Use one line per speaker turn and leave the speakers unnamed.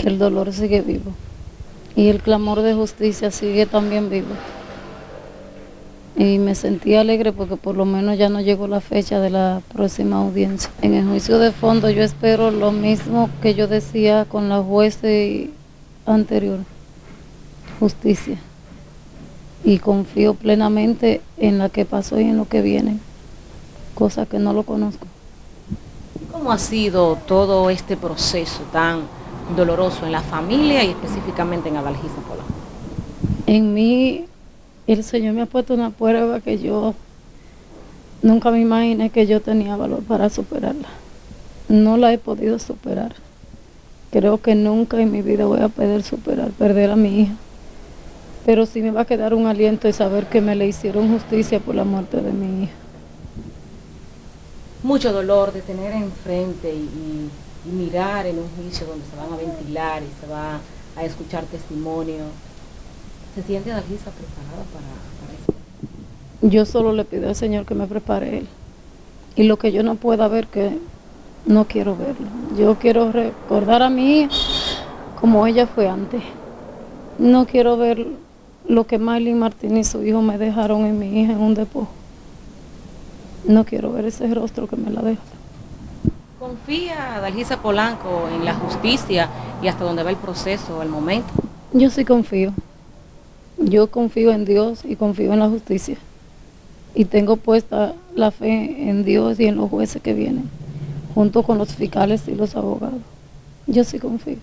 que el dolor sigue vivo y el clamor de justicia sigue también vivo. Y me sentí alegre porque por lo menos ya no llegó la fecha de la próxima audiencia. En el juicio de fondo yo espero lo mismo que yo decía con la juez anterior, justicia. Y confío plenamente en la que pasó y en lo que viene, cosa que no lo conozco.
¿Cómo ha sido todo este proceso tan doloroso en la familia y específicamente en Adalgisa Polanco?
En mí, el Señor me ha puesto una prueba que yo nunca me imaginé que yo tenía valor para superarla. No la he podido superar. Creo que nunca en mi vida voy a poder superar, perder a mi hija. Pero sí me va a quedar un aliento de saber que me le hicieron justicia por la muerte de mi hija.
Mucho dolor de tener enfrente y y mirar en un juicio donde se van a ventilar y se va a escuchar testimonio. ¿Se siente Dalgisa preparada para, eso?
Yo solo le pido al Señor que me prepare Él. Y lo que yo no pueda ver, que no quiero verlo. Yo quiero recordar a mi como ella fue antes. No quiero ver lo que Miley Martín y su hijo me dejaron en mi hija en un depósito. No quiero ver ese rostro que me la deja.
¿Confía Dalgisa Polanco en la justicia y hasta dónde va el proceso al momento?
Yo sí confío. Yo confío en Dios y confío en la justicia. Y tengo puesta la fe en Dios y en los jueces que vienen, junto con los fiscales y los abogados. Yo sí confío.